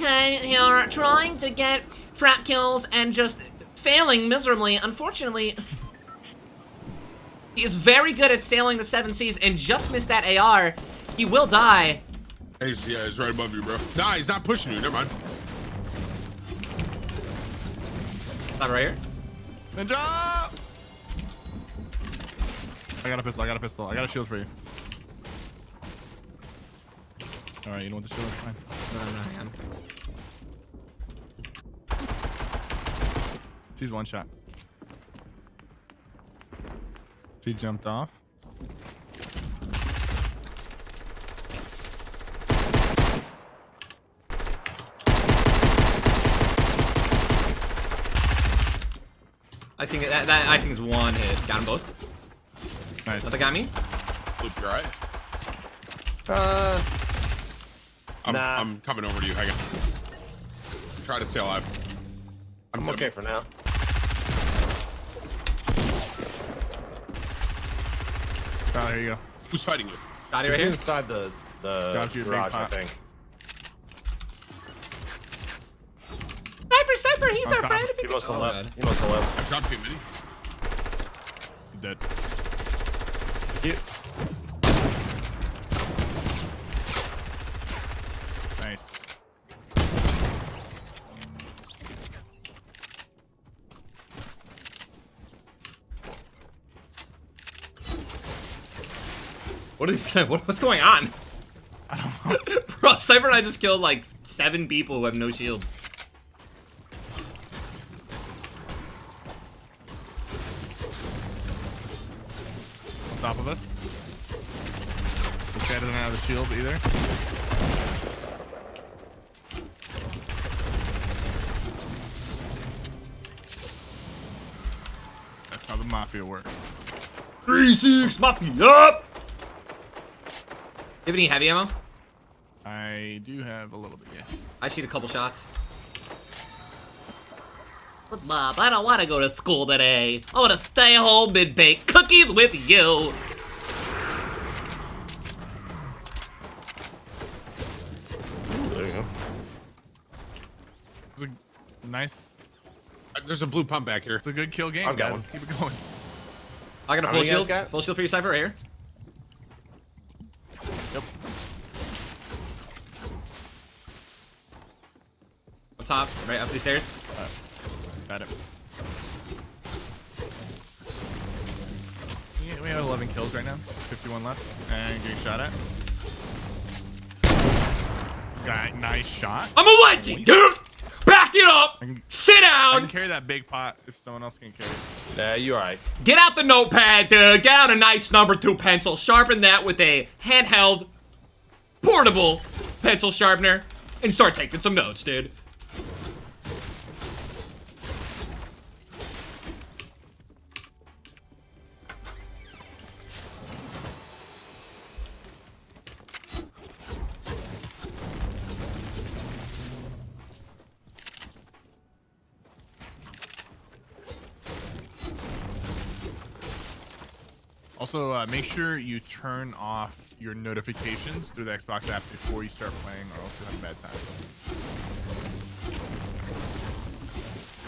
Okay, you're trying to get trap kills and just failing miserably. Unfortunately, he is very good at sailing the seven seas and just missed that AR. He will die. He's, yeah, he's right above you, bro. Nah, he's not pushing you. Never mind. Not right here. Ninja! I got a pistol. I got a pistol. I got a shield for you. All right, you know what the shield is fine. No, no, hang on. She's one shot. She jumped off. I think that, that I think is one hit. Got them both. Nice. That got me. Loop, you alright? Uh, I'm, Nah. I'm coming over to you. Hang on. Try to stay alive. I'm dead. okay for now. Ah, oh, here you go. Who's fighting you? Got it right He's here. inside the the Got you, garage, I think. Sniper, sniper, he's On our top. friend. He he must have oh, left. He must have left. I dropped you a mini. You dead. You, Nice. What is what, what's going on? I don't know. Bro, Cypher and I just killed like seven people who have no shields. On top of us. This guy doesn't have a shield either. That's how the mafia works. Three six mafia up. You have any heavy ammo? I do have a little bit, yeah. I shoot a couple shots. But Bob, I don't want to go to school today. I want to stay home and bake cookies with you. there you go. It's a nice, Uh, There's a blue pump back here. it's a good kill game, I've got guys. one. Keep it going. I got a full many you guys shield. got? Full shield for you, Cypher, right here. Top, right up these stairs. Got it. We have 11 kills right now. 51 left. And getting shot at. Guy, nice shot. I'm a legend, dude. Back it up. I can, Sit I can down. carry that big pot if someone else can carry it. Yeah, you alright. Get out the notepad, dude. Get out a nice number two pencil. Sharpen that with a handheld, portable pencil sharpener, and start taking some notes, dude. Also, uh, make sure you turn off your notifications through the Xbox app before you start playing, or else you'll have a bad time.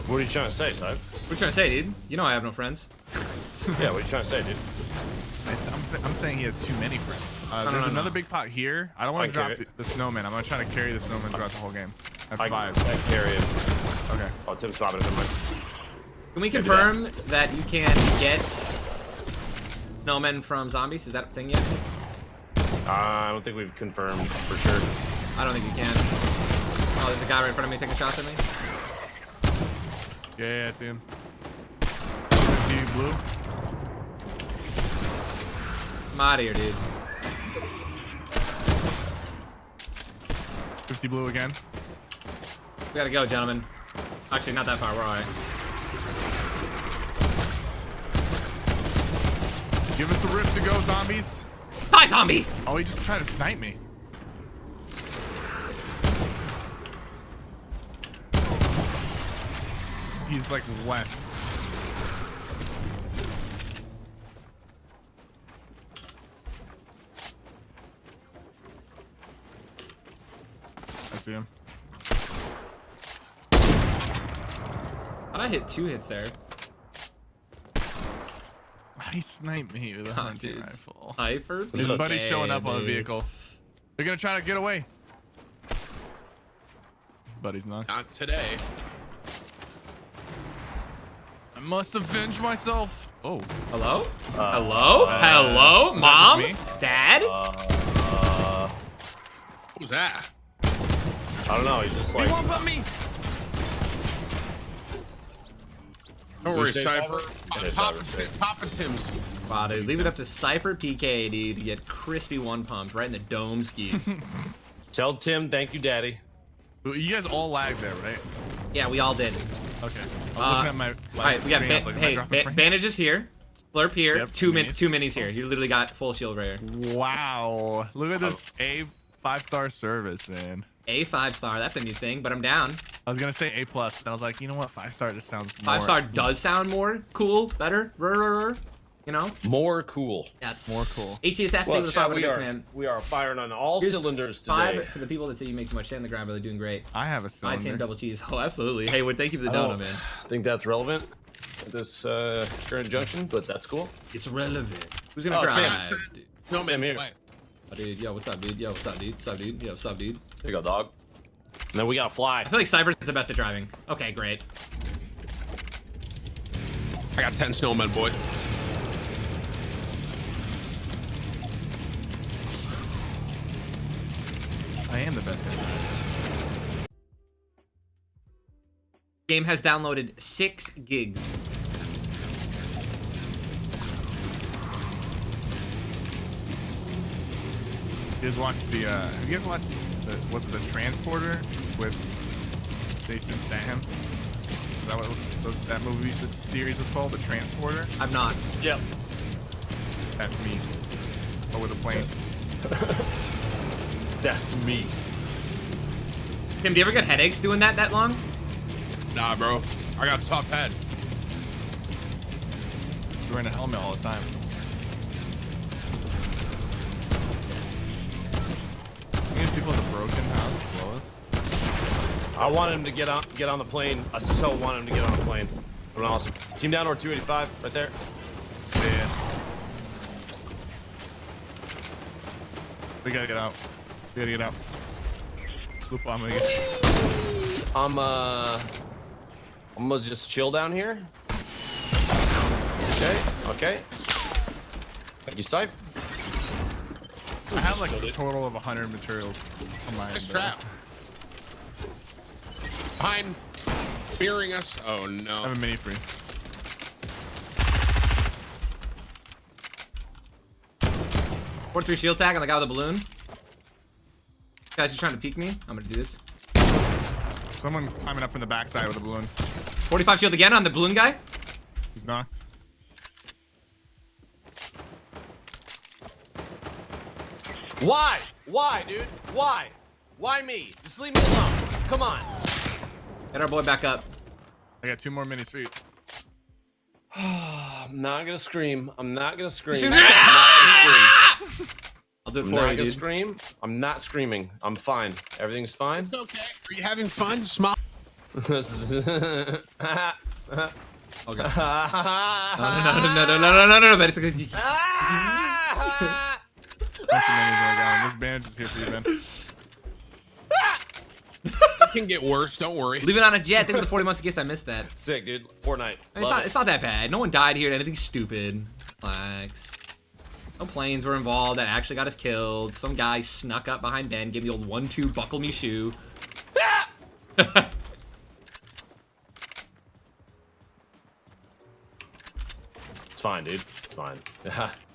What are you trying to say, Side? What are you trying to say, dude? You know I have no friends. Yeah, what are you trying to say, dude? I- I'm, sa- I'm saying he has too many friends. Uh, No, no, there's no, another no. big pot here. I don't want to drop the, the snowman. I'm gonna try to carry the snowman throughout the whole game. At I, five. I carry it. Okay. Oh, Tim's popping it. Can we Maybe confirm that you can get snowmen from zombies? Is that a thing yet? Uh, I don't think we've confirmed for sure. I don't think you can. Oh, there's a guy right in front of me taking shots at me. Yeah, yeah, I see him. 50 blue. I'm out of here, dude. 50 blue again. We gotta go, gentlemen. Actually, not that far. Where are Give us the rift to go, zombies. Hi, zombie. Oh, he just tried to snipe me. He's like west. I see him. I hit two hits there. He sniped me with a God, hunting dude. rifle. Hyper. His okay, buddy's showing up on the vehicle. They're gonna try to get away. Buddy's not. Not today. I must avenge myself. Oh, Hello? Uh, Hello? uh, Hello? is Mom? Dad? Uh, What was that? I don't know. He just he like. won't let me. Don't worry, say Cypher. Cypher? Yeah, Papa, Cypher. Tim's. Wow, dude. Leave it up to Cypher PK, dude, to get crispy one pumps right in the dome skis. Tell Tim thank you, Daddy. You guys all lagged there, right? yeah, we all did. Okay. I was Uh, looking at my. All right, we got screen, I ba- like, hey ba- bandages here, blurp here, Yep, two two min minis. two minis here. You literally got full shield right here. Wow. Look at this A five star service, man. A five star, that's a new thing, but I'm down. I was gonna say A plus, and I was like, you know what? Five star just sounds more, Five star does sound more cool, better, rur, rur, rur, you know? More cool. Yes. more cool. HD assassin Well, with chat, five we are man. we are firing on all Here's cylinders today. Five for the people that say you make too much shit on the ground, but they're doing great. I have a My cylinder. team double cheese. Oh, absolutely. Hey, Wood, thank you for the I don't donut, man. think that's relevant at this uh, current junction, but that's cool. It's relevant. Who's gonna Oh, drive? Tim. dude? No man, here. play. Oh, dude, yo, what's up, dude? Yo, what's up, dude? What's up, dude? Yo, what's up, dude? There you go, dog. And then we gotta fly. I feel like Cypher's the best at driving. Okay, great. I got 10 snowmen, boy. I am the best. At that. Game has downloaded six gigs. You guys watched the? Uh, have you guys watched the? Was it the Transporter with Jason Statham? Is that what those, that movie the series was called? The Transporter. I'm not. Yep. That's me. Oh, Over the plane. That's me. Tim, do you ever get headaches doing that that long? Nah, bro. I got a tough head. You're wearing a helmet all the time. Broken house us. I want him to get on get on the plane. I so want him to get on the plane. I'm awesome. Team down or 285 right there. Yeah. We gotta get out. We gotta get out. Loop on me. I'm uh I'm gonna just chill down here. Okay, okay. Thank you, Scythe. I have like a total of 100 materials on my Nice trap. Behind. Fearing us. Oh no. I no. have a mini free. Four three shield tag on the guy with the balloon. Guys, you trying to peek me? I'm gonna do this. Someone climbing up from the backside with a balloon. 45 shield again on the balloon guy. He's knocked. Why? Why, dude? Why? Why me? Just leave me alone. Come on. Get our boy back up. I got two more minis for you. I'm not gonna scream. I'm not gonna scream. I'm not gonna scream. I'll do it I'm for not you, gonna dude. scream. I'm not screaming. I'm fine. Everything's fine. It's okay. Are you having fun? Smile. Oh god. No, no, no, no, no, no, no, no, no, no, but it's okay. Bunch of minis on the ground. This bandage is here for you, man. It can get worse. Don't worry. Leave it on a jet. Think of the 40 months of gifts. I missed that. Sick, dude. Fortnite. I mean, it's not. it. It's not that bad. No one died here. Anything stupid. Relax. No planes were involved that actually got us killed. Some guy snuck up behind Ben, gave the old one-two buckle me shoe. It's fine, dude. It's fine.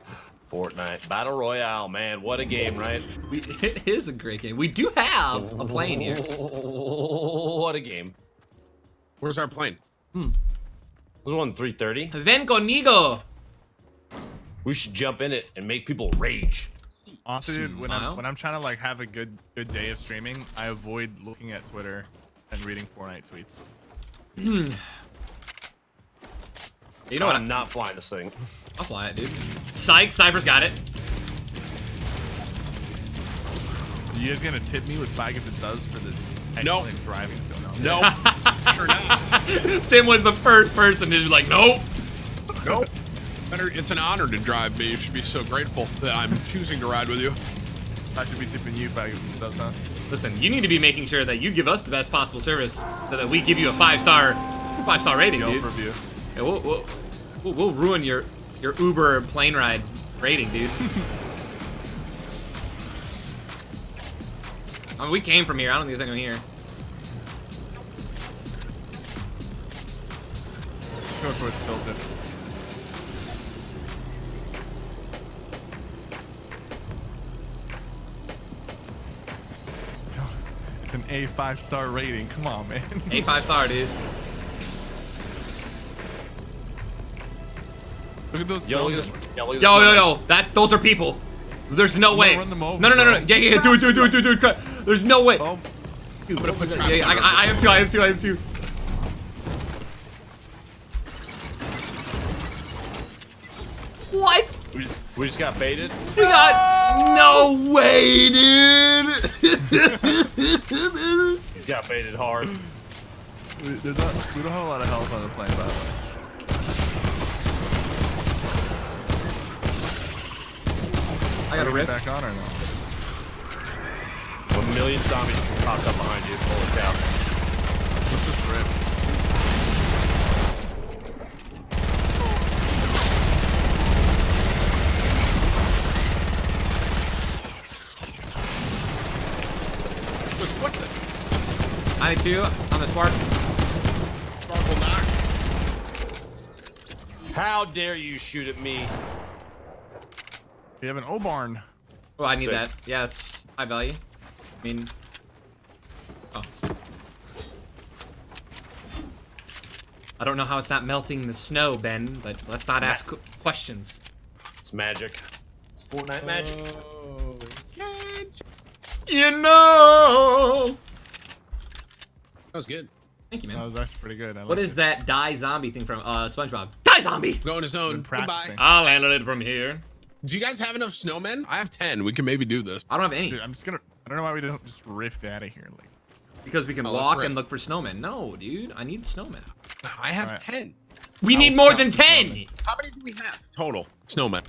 Fortnite Battle Royale, man. What a game, right? we, it is a great game. We do have a plane here. What a game. Where's our plane? There's one 330. Ven conmigo. We should jump in it and make people rage. Honestly, dude, when I'm when I'm trying to like have a good good day of streaming, I avoid looking at Twitter and reading Fortnite tweets. Hmm. You know what? I'm I'm not flying this thing. I'll fly it, dude. Psych. Cypher's got it. Are you guys gonna tip me with five gifted subs for this No. excellent driving skill? No. Sure not. Tim was the first person to be like, nope. Nope. Better, it's an honor to drive me. You should be so grateful that I'm choosing to ride with you. I should be tipping you back with stuff, huh? Listen, you need to be making sure that you give us the best possible service so that we give you a five star, five star rating, Go dude. for view. Yeah, we'll, we'll, we'll, we'll ruin your your Uber plane ride rating, dude. I mean, we came from here. I don't think there's anyone here. Go for it's tilted. It's an A five star rating. Come on, man. A five star, dude. Look at those. Yo, look at this. Yo, Yo, yo, yo. That those are people. There's no way. run them over, no, no, no, no. bro. Yeah, yeah. Do it, do it, do it, do it, do it. There's no way. Oh, I'm gonna put Yeah, yeah, I, I, I am too. I am too. I am too. What? We just, we just got baited. You got no way, dude. He's got baited hard. we- there's not, we don't have a lot of health on the plane, by the way. I got a rip. Back on or no? A million zombies popped up behind you. Holy cow. Let's just rip. What the? I two. I'm a spark. Sparkle knock. How dare you shoot at me? We have an O barn. Oh, I need Sick. that. Yeah, it's high value. I mean, oh. I don't know how it's not melting the snow, Ben, but let's not ask qu- questions. It's magic. It's Fortnite magic. Oh, You know. that was good. Thank you, man. That was actually pretty good. I What it. that die zombie thing from uh SpongeBob? Die zombie. Going his own. Been Goodbye. I'll handle it from here. Do you guys have enough snowmen? I have ten. We can maybe do this. I don't have any Dude, I'm just gonna. I don't know why we don't just rift out of here. Like, because we can Oh, walk and look for snowmen. No, dude, I need snowmen. I have Alright. ten. We I need more than ten. snowmen. How many do we have total? Snowmen.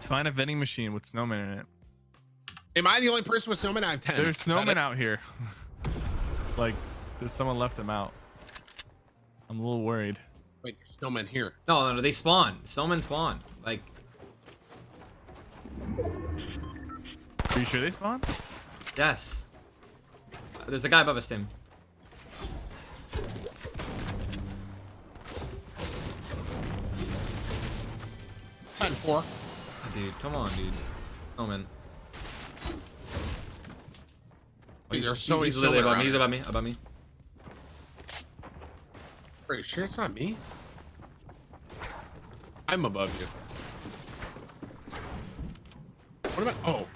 find a vending machine with snowmen in it. Am I the only person with snowmen? I have ten. There's snowmen out here. like, there's someone left them out. I'm a little worried. Wait, there's snowmen here. No, no, no, they spawn. Snowmen spawn. Like, Are you sure they spawn? yes. Uh, There's a guy above us, Tim. Ten four. Oh, dude, come on, dude. Snowman. Wait, there's so many he's literally snowmen above me. around He's here. above me. Above me. Are you sure it's not me? I'm above you. What about? Oh,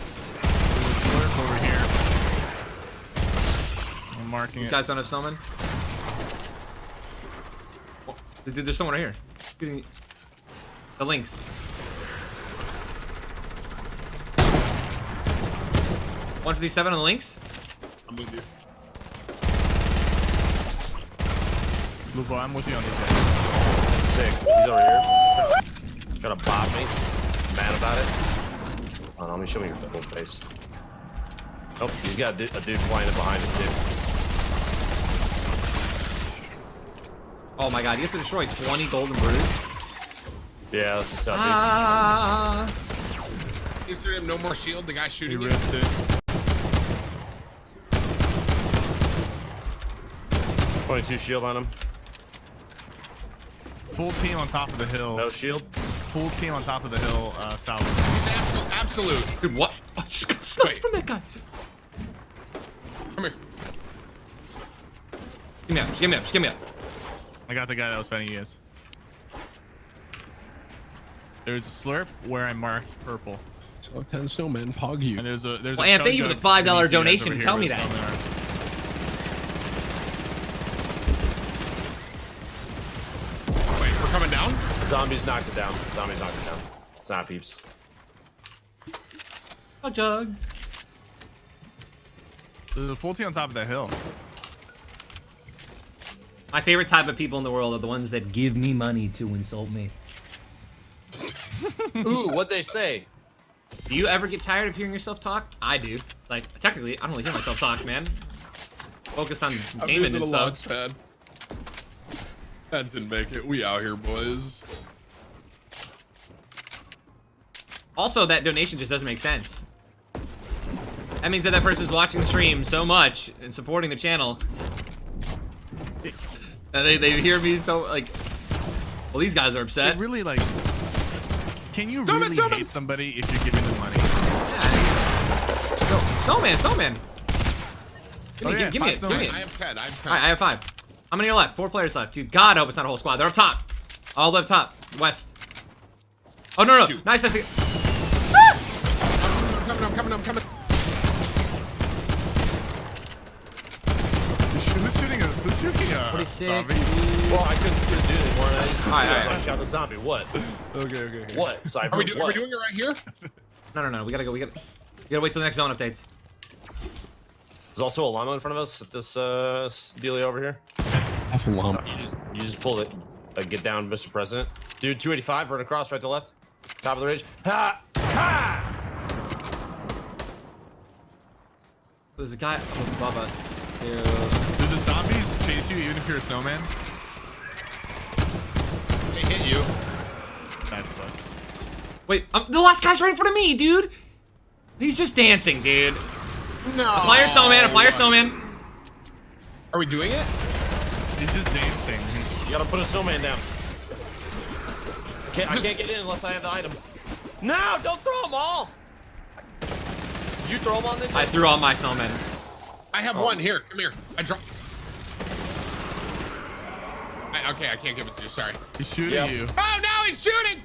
slurp over here. I'm marking These it. guys don't have snowmen. Oh, dude, there's someone right here. Shooting- The links. One fifty-seven on the links. I'm with you. Lupo, I'm with you on the jet. Sick. He's over here. Trying to bop me. Mad about it. Hold on, let me show me your full face. Oh, he's got a dude, a dude flying in behind him too. Oh my god, you have to destroy 20 golden brews. Yeah, that's a tough dude. Ah. Is there no more shield? The guy shooting you? ripped it. 22 shield on him. Full team on top of the hill. No shield. Full team on top of the hill, uh, south. Absolute. absolute. Dude, what? I just got sniped from that guy. Come here. Give me up, just give me up, just give me up. I got the guy that was fighting ES. There's a slurp where I marked purple. So ten snowmen. Pog you. And there's a there's Well, a Ann, thank you for the $5 underneath you guys donation over tell me where the that. snowmen are. Wait, we're coming down. Zombies knocked it down. Zombies knocked it down. It's not peeps. A jug. There's a full team on top of that hill. My favorite type of people in the world are the ones that give me money to insult me. Ooh, what'd they say? Do you ever get tired of hearing yourself talk? I do. It's like, technically, I don't really hear myself talk, man. Focused on gaming and stuff. Launch pad. That didn't make it. We out here, boys. Also, that donation just doesn't make sense. That means that that person's watching the stream so much and supporting the channel. And they, they hear me so, like... Well, these guys are upset. It really like. Can you Stop really stop it. hate somebody if you're giving them money? So, snowman, snowman. Give me, Oh, yeah, give, give me it, give me it. I have 10. I have 10. Alright, I have five. How many are left? Four players left. Dude, God, I hope it's not a whole squad. They're up top. All up top. West. Oh, no, no. Shoot. Nice, nice. I'm coming, I'm coming, I'm coming. Who's shooting a? Who's shooting a? 46. zombie? Well, I couldn't see the dude anymore. And I just Alright, I alright. shot the zombie. What? Okay, okay. okay. What? So Are we, heard do, are we doing it right here? No, no, no. We gotta go. We gotta, we gotta wait till the next zone updates. There's also a llama in front of us at this uh dealie over here. Half a lump. You just you just pull it. Like get down, Mr. President. Dude, 285, run across, right to left. Top of the ridge. Ha! Ha! There's a guy above us. Dude. Do the zombies chase you even if you're a snowman? They hit you. That sucks. Wait, um, the last guy's right in front of me, dude. He's just dancing, dude. No. Apply your snowman. Apply your snowman. Are we doing it? He's just dancing. You gotta put a snowman down. Can't, I can't get in unless I have the item. No, don't throw them all. Did you throw them on the I threw all my snowmen. I have oh. one. Here, come here. I dropped. I, okay, I can't give it to you. Sorry. He's shooting Yep. you. Oh, now he's shooting!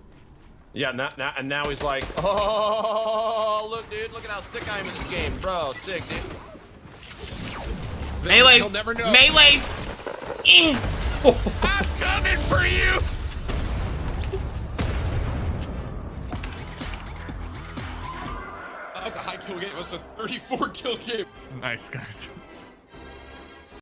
Yeah, now, now, and now he's like, oh, look, dude, look at how sick I am in this game, bro. Sick, dude. Melees. He'll never know. Melees. I'm coming for you! That was a high kill game. It was a 34 kill game. Nice guys.